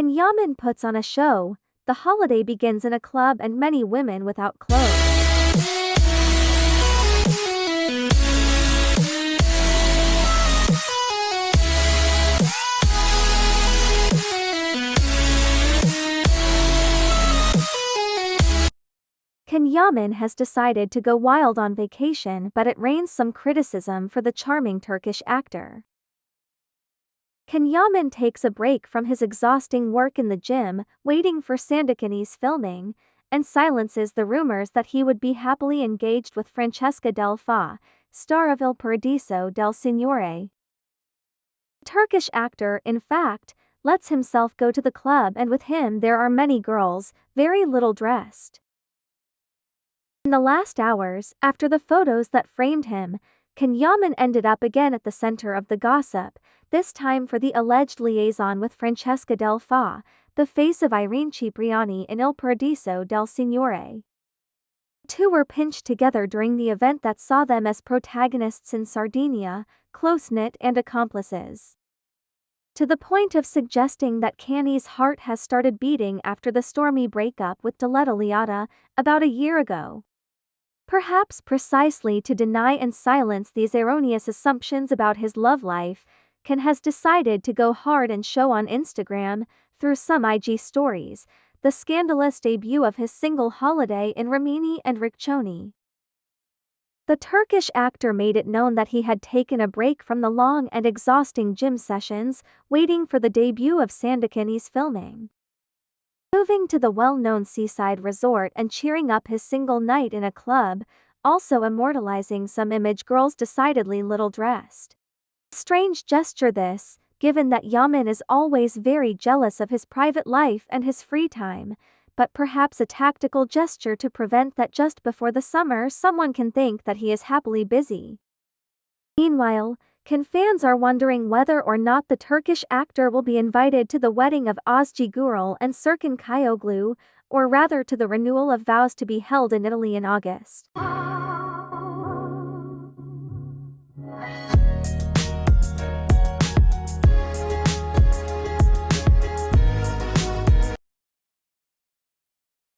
Can Yaman puts on a show, the holiday begins in a club and many women without clothes. Can Yaman has decided to go wild on vacation but it rains some criticism for the charming Turkish actor. Can Yaman takes a break from his exhausting work in the gym, waiting for Sandokan's filming, and silences the rumors that he would be happily engaged with Francesca Del Fa, star of Il Paradiso del Signore. Turkish actor, in fact, lets himself go to the club and with him there are many girls, very little dressed. In the last hours, after the photos that framed him, Can Yaman ended up again at the center of the gossip, this time for the alleged liaison with Francesca Del Fa, the face of Irene Cipriani in Il Paradiso del Signore. Two were pinched together during the event that saw them as protagonists in Sardinia, close-knit and accomplices. To the point of suggesting that Canny's heart has started beating after the stormy breakup with Diletta Leotta about a year ago. Perhaps precisely to deny and silence these erroneous assumptions about his love life, Can has decided to go hard and show on Instagram, through some IG stories, the scandalous debut of his single Holiday in Rimini and Riccione. The Turkish actor made it known that he had taken a break from the long and exhausting gym sessions, waiting for the debut of Sandokan's filming. Moving to the well-known seaside resort and cheering up his single night in a club, also immortalizing some image girls decidedly little dressed. Strange gesture this, given that Yaman is always very jealous of his private life and his free time, but perhaps a tactical gesture to prevent that just before the summer someone can think that he is happily busy. Meanwhile, can fans are wondering whether or not the Turkish actor will be invited to the wedding of Özge Gürel and Serkan Çayoğlu, or rather to the renewal of vows to be held in Italy in August.